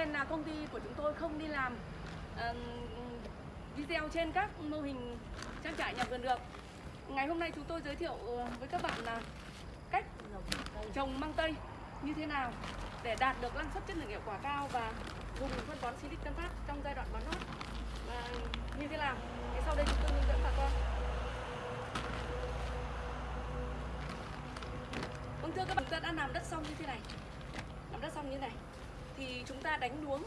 nên là công ty của chúng tôi không đi làm uh, video trên các mô hình trang trại nhà vườn được. Ngày hôm nay chúng tôi giới thiệu ờ, với các bạn là cách trồng măng tây như thế nào để đạt được năng suất chất lượng hiệu quả cao và dùng phân bón Silic Tân Phát trong giai đoạn bón lót. Và như thế nào? Thì sau đây chúng tôi hướng dẫn bà con. Vâng thưa các bạn chúng ta đã làm đất xong như thế này. Làm đất xong như thế này thì chúng ta đánh luống.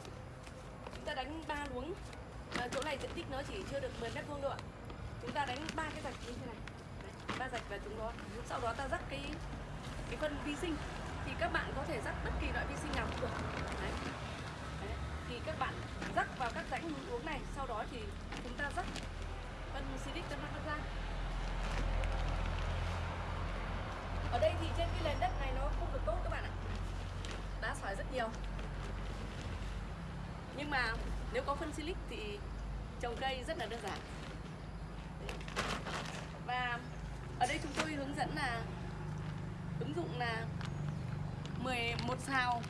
Chúng ta đánh ba luống. À, chỗ này diện tích nó chỉ chưa được 10 mét vuông đâu ạ. Chúng ta đánh ba cái rạch như thế này. Ba rạch và chúng đó. Sau đó ta rắc cái cái phân vi sinh. Thì các bạn có thể rắc bất kỳ loại vi sinh nào cũng được. Đấy. Đấy. thì các bạn rắc vào các rãnh uống này. Sau đó thì chúng ta rắc phân silic cho nó ra. Ở đây thì trên cái nền đất này nó không được tốt các bạn ạ. Đá sỏi rất nhiều nhưng mà nếu có phân silic thì trồng cây rất là đơn giản. Và ở đây chúng tôi hướng dẫn là ứng dụng là 11 xào.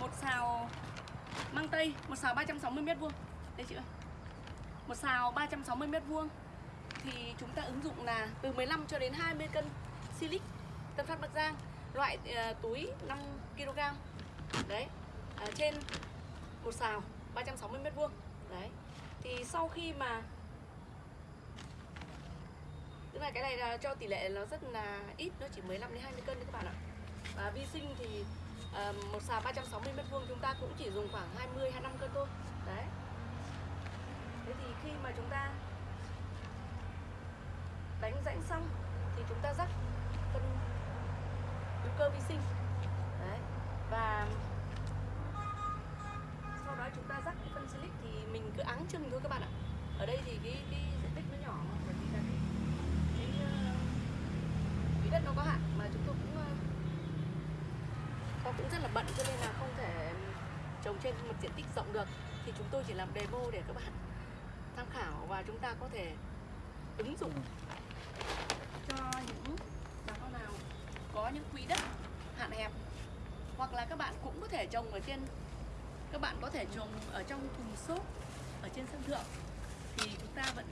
Một xào măng tây một xào 360 mét vuông. Đây chị ơi. Một xào 360 mét vuông. Thì chúng ta ứng dụng là từ 15 cho đến 20 cân silic Tân Phát Bắc Giang loại uh, túi 5 kg đấy à, trên một xào 360 mét vuông. Đấy thì sau khi mà tức là cái này là cho tỷ lệ nó rất là ít nó chỉ 15 đến 20 cân đấy các bạn ạ. Và vi sinh thì à, một xào 360 mét vuông chúng ta cũng chỉ dùng khoảng 20 25 cân thôi. Đấy. Thế thì khi mà chúng ta đánh rãnh xong thì chúng ta rắc phân hữu cơ vi sinh và sau đó chúng ta rắc cái phân silic thì mình cứ áng chừng thôi các bạn ạ. Ở đây thì cái, cái diện tích nó nhỏ mà bởi vì là cái cái, ờ, đất nó có hạn mà chúng tôi cũng ờ, nó cũng rất là bận cho nên là không thể trồng trên một diện tích rộng được. Thì chúng tôi chỉ làm demo để các bạn tham khảo và chúng ta có thể ứng dụng cho những bà con nào có những quỹ đất hạn hẹp hoặc là các bạn cũng có thể trồng ở trên các bạn có thể trồng ở trong thùng xốp ở trên sân thượng thì chúng ta vẫn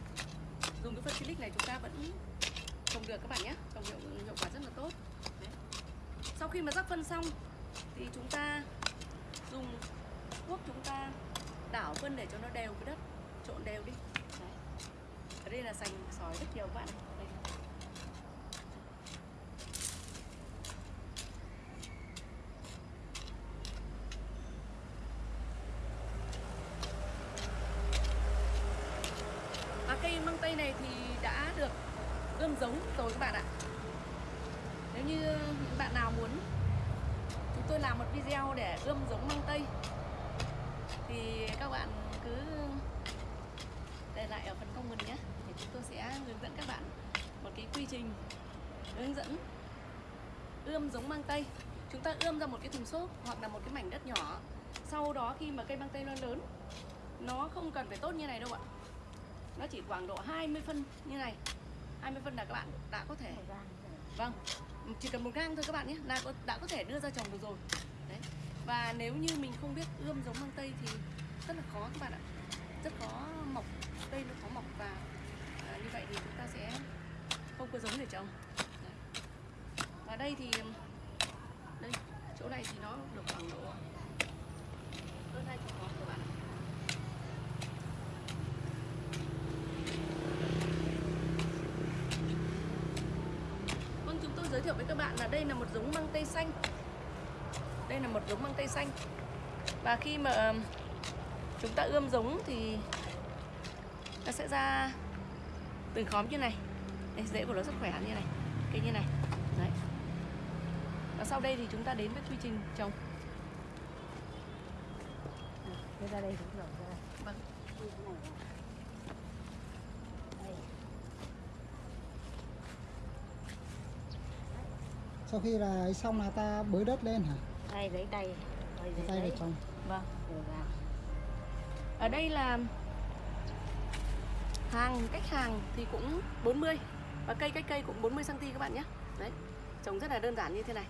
dùng cái phân silic này chúng ta vẫn trồng được các bạn nhé trồng hiệu, hiệu quả rất là tốt Đấy. sau khi mà rắc phân xong thì chúng ta dùng thuốc chúng ta đảo phân để cho nó đều với đất trộn đều đi Đấy. ở đây là sành sỏi rất nhiều các bạn đây. và cây măng tây này thì đã được ươm giống rồi các bạn ạ. Nếu như những bạn nào muốn chúng tôi làm một video để ươm giống măng tây, thì các bạn cứ để lại ở phần comment nhé, thì chúng tôi sẽ hướng dẫn các bạn một cái quy trình hướng dẫn ươm giống măng tây. Chúng ta ươm ra một cái thùng xốp hoặc là một cái mảnh đất nhỏ, sau đó khi mà cây măng tây nó lớn, nó không cần phải tốt như này đâu ạ nó chỉ khoảng độ 20 phân như này. 20 phân là các bạn đã có thể vâng chỉ cần một gang thôi các bạn nhé là đã có thể đưa ra trồng được rồi. Đấy và nếu như mình không biết ươm giống măng tây thì rất là khó các bạn ạ. Rất khó mọc cây nó khó mọc và à, như vậy thì chúng ta sẽ không có giống để trồng. Đấy. và đây thì đây chỗ này thì nó được khoảng độ hơn hai chục ngón các bạn ạ Vâng, chúng tôi giới thiệu với các bạn là đây là một giống măng tây xanh. Đây là một giống măng tây xanh. Và khi mà chúng ta ươm giống thì nó sẽ ra từng khóm như này. Đây, Rễ của nó rất khỏe như này. Cây như này. Đấy. Và sau đây thì chúng ta đến với quy trình trồng. Đưa ra đây cũng rồi ra đây. Vâng. sau khi là xong là ta bới đất lên hả? Đây lấy tay. Lấy tay được trong. Vâng. Vào ở đây là hàng cách hàng thì cũng 40 và cây cách cây cũng 40 cm các bạn nhé. Đấy trồng rất là đơn giản như thế này.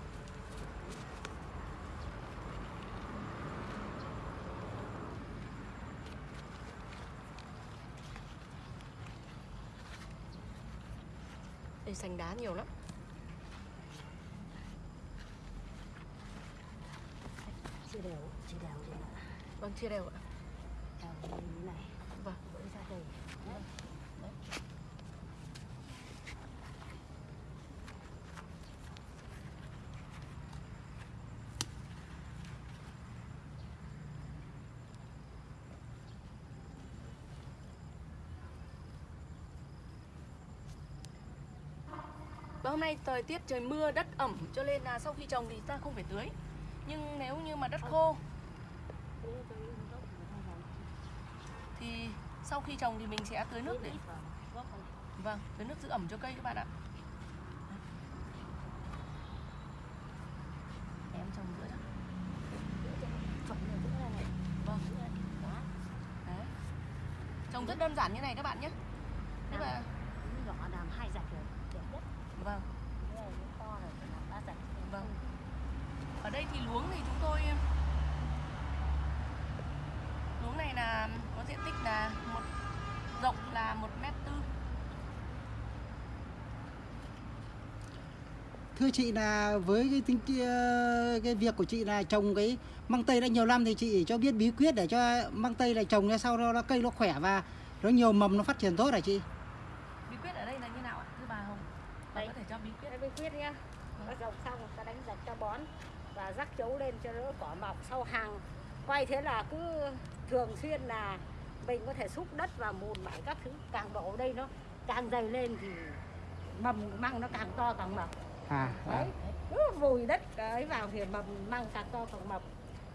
Đây sành đá nhiều lắm. Chia đều chia đều đi ạ. Vâng chia đều ạ. Đều như này. Vâng. Vỡ ra đây đấy đấy. Và hôm nay thời tiết trời mưa đất ẩm cho nên là sau khi trồng thì ta không phải tưới nhưng nếu như mà đất khô thì sau khi trồng thì mình sẽ tưới nước để Vâng, tưới nước giữ ẩm cho cây các bạn ạ. Em trồng giữa đó Vâng, đấy. Trồng rất đơn giản như này các bạn nhé. Các bạn những nhỏ làm hai rạch rồi đẹp nhất vâng Cái này nó to rồi phải làm ba rạch Vâng. Ở đây thì luống thì chúng tôi Luống này là có diện tích là một rộng là một mét tư Thưa chị là với cái tính kia cái việc của chị là trồng cái măng tây đã nhiều năm thì chị cho biết bí quyết để cho măng tây này trồng ra sau đó nó cây nó khỏe và nó nhiều mầm nó phát triển tốt hả chị? Bí quyết ở đây là như nào ạ? Thưa bà Hồng Bà Đấy. có thể cho bí quyết bí quyết nhá Nó trồng xong ta đánh rạch cho bón Và rắc chấu lên cho nó cỏ mọc sau hàng. Quay thế là cứ thường xuyên là Mình có thể xúc đất và mùn mải các thứ. Càng đổ đây nó càng dày lên thì Mầm măng nó càng to càng mập. À, à. Đấy Cứ vùi đất ấy vào thì mầm măng càng to càng mập.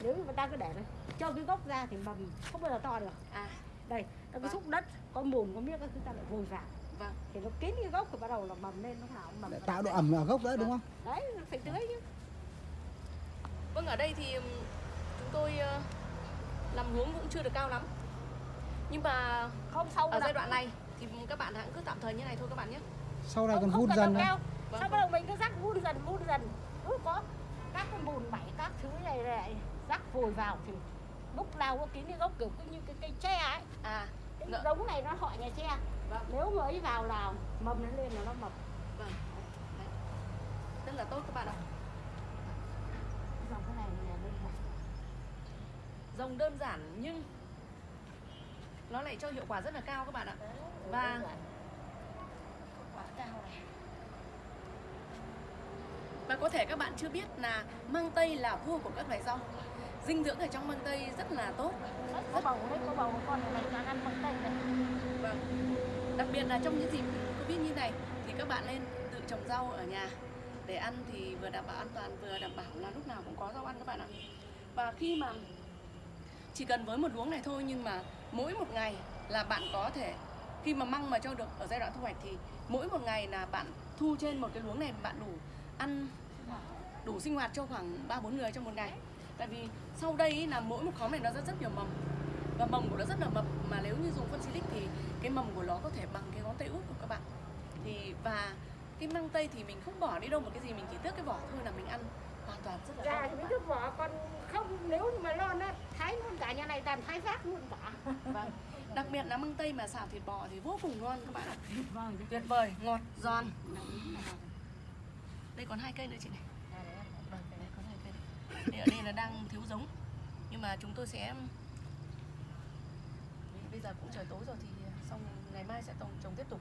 Nếu mà ta cứ để này Cho cái gốc ra thì mầm không bao giờ to được. À, Đây, ta cứ Vâng. xúc đất Có mùn có miếc các thứ ta lại vùi vào. Vâng. Thì nó kín cái gốc thì bắt đầu là mầm lên nào cũng mầm Để tạo độ ẩm ở gốc nữa đúng không? đấy nó phải tưới chứ Vâng, ở đây thì chúng tôi ờ, làm luống cũng chưa được cao lắm. Nhưng mà không sâu ở giai đoạn này thì các bạn hãy cứ tạm thời như này thôi các bạn nhé. Sau này không, còn không vun dần nữa. cao Vâng, sau vâng. bắt đầu mình cứ rắc vun dần vun dần. Cứ có các cái bùn bẩy các thứ này này rắc vùi vào thì lúc nào có kín cái gốc kiểu cứ như cái cây tre ấy. À, cái giống này nó họ nhà tre. Vâng, nếu ấy vào là mầm nó lên là nó mập vâng Đấy. Rất là tốt các bạn ạ dòng cái này là đơn giản Dòng đơn giản nhưng nó lại cho hiệu quả rất là cao các bạn ạ. Và- Và có thể các bạn chưa biết là măng tây là vua của các loại rau. Dinh dưỡng ở trong măng tây rất là tốt. Có bầu đấy có bầu con này toàn ăn bằng tay này Vâng. Đặc biệt là trong những dịp Covid như này thì các bạn nên tự trồng rau ở nhà. Để ăn thì vừa đảm bảo an toàn vừa đảm bảo là lúc nào cũng có rau ăn các bạn ạ. Và khi mà chỉ cần với một luống này thôi, nhưng mà mỗi một ngày là bạn có thể, khi mà măng mà cho được ở giai đoạn thu hoạch thì mỗi một ngày là bạn thu trên một cái luống này, bạn đủ ăn đủ sinh hoạt cho khoảng 3 4 người trong một ngày. Tại vì sau đây là mỗi một khóm này nó rất rất nhiều mầm, và mầm của nó rất là mập, mà nếu như dùng phân silic thì cái mầm của nó có thể bằng cái ngón tay út của các bạn thì, và cái măng tây thì mình không bỏ đi đâu, một cái gì mình chỉ tước cái vỏ thôi là mình ăn hoàn toàn rất là mấy bạn. cái vỏ còn không nếu như mà lon á thái luôn cả nhà này toàn thái phát luôn cả. Vâng đặc biệt là măng tây mà xào thịt bò thì vô cùng ngon các bạn ạ. Vâng tuyệt vời ngọt giòn. Đây còn hai cây nữa chị này. Vâng đây còn hai cây nữa. Đây ở đây là đang thiếu giống. Nhưng mà chúng tôi sẽ bây giờ cũng trời tối rồi thì xong ngày mai sẽ trồng trồng tiếp tục.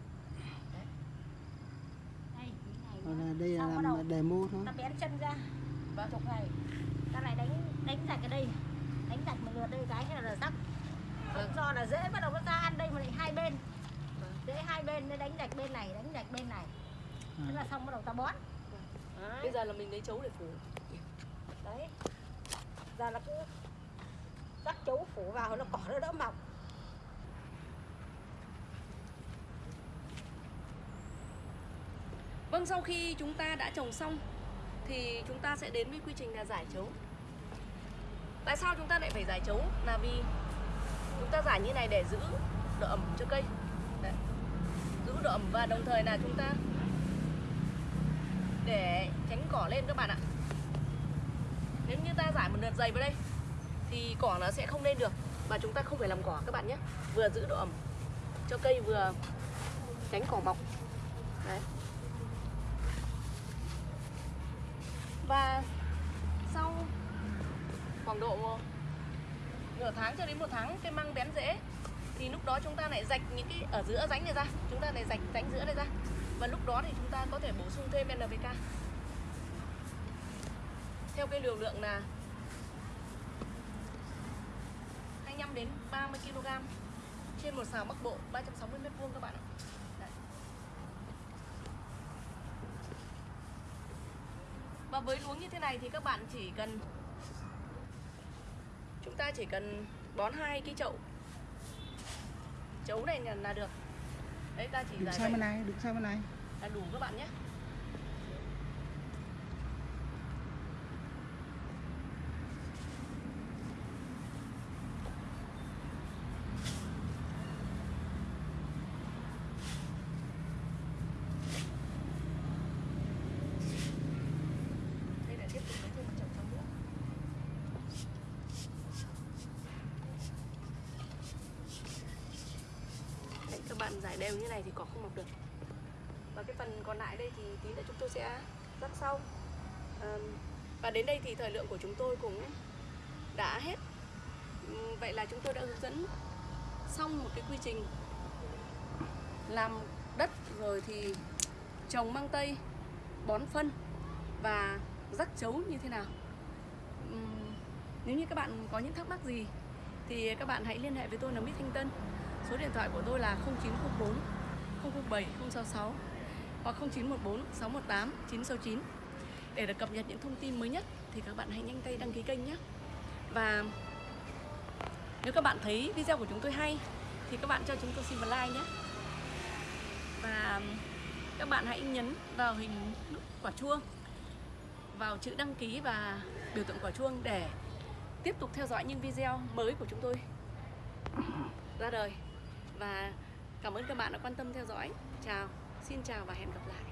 Đấy. đây nó- đây là làm demo thôi. ta bén chân ra vâng chục này. Ta lại đánh đánh rạch ở đây. Đánh rạch một lượt đây cái thế là rắc. Vâng. do là dễ bắt đầu nó ra ăn đây mà lại hai bên. Vâng. dễ hai bên nó đánh rạch bên này đánh rạch bên này. Thế là xong bắt đầu ta bón. Bây đấy, giờ là mình lấy chấu để phủ. Đấy. giờ là cứ rắc chấu phủ vào nó cỏ nó đỡ mọc. Vâng, sau khi chúng ta đã trồng xong thì chúng ta sẽ đến với quy trình là giải chấu. Tại sao chúng ta lại phải giải chấu? Là vì chúng ta giải như này để giữ độ ẩm cho cây. Đấy. Giữ độ ẩm và đồng thời là chúng ta để tránh cỏ lên các bạn ạ. Nếu như ta giải một đợt dày vào đây, thì cỏ nó sẽ không lên được và chúng ta không phải làm cỏ các bạn nhé. Vừa giữ độ ẩm cho cây vừa tránh cỏ mọc. Đấy. Và sau khoảng độ nửa tháng cho đến một tháng cây măng bén rễ, thì lúc đó chúng ta lại rạch những cái ở giữa rãnh này ra, chúng ta lại rạch rãnh giữa này ra và lúc đó thì chúng ta có thể bổ sung thêm NPK theo cái liều lượng là 25 đến 30 kg trên một xào Bắc Bộ 360 m vuông các bạn ạ. Và với luống như thế này thì các bạn chỉ cần chúng ta chỉ cần bón hai cái chậu chấu này là, được. Đấy ta chỉ giải sang bên này, đứng sang bên này. là đủ các bạn nhé. Đây lại tiếp tục lấy thêm một chậu chấu nữa. Đấy, các bạn giải đều như này thì cỏ không mọc được. Và cái phần còn lại đây thì tí nữa chúng tôi sẽ rắc sau. Và đến đây thì thời lượng của chúng tôi cũng đã hết. Vậy là chúng tôi đã hướng dẫn xong một cái quy trình làm đất rồi thì trồng mang tây, bón phân và rắc chấu như thế nào. Nếu như các bạn có những thắc mắc gì thì các bạn hãy liên hệ với tôi là Mít Thanh Tân số điện thoại của tôi là 0904 007 066 hoặc 0914 618 969 để được cập nhật những thông tin mới nhất thì các bạn hãy nhanh tay đăng ký kênh nhé. Và nếu các bạn thấy video của chúng tôi hay thì các bạn cho chúng tôi xin một like nhé. Và các bạn hãy nhấn vào hình nút quả chuông, vào chữ đăng ký và biểu tượng quả chuông để tiếp tục theo dõi những video mới của chúng tôi. Ra đời và cảm ơn các bạn đã quan tâm theo dõi. Chào, xin chào và hẹn gặp lại.